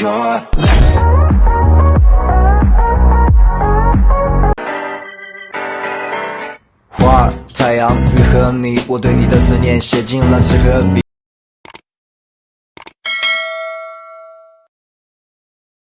your love 花太阳雨和你我对你的思念写进了纸和笔。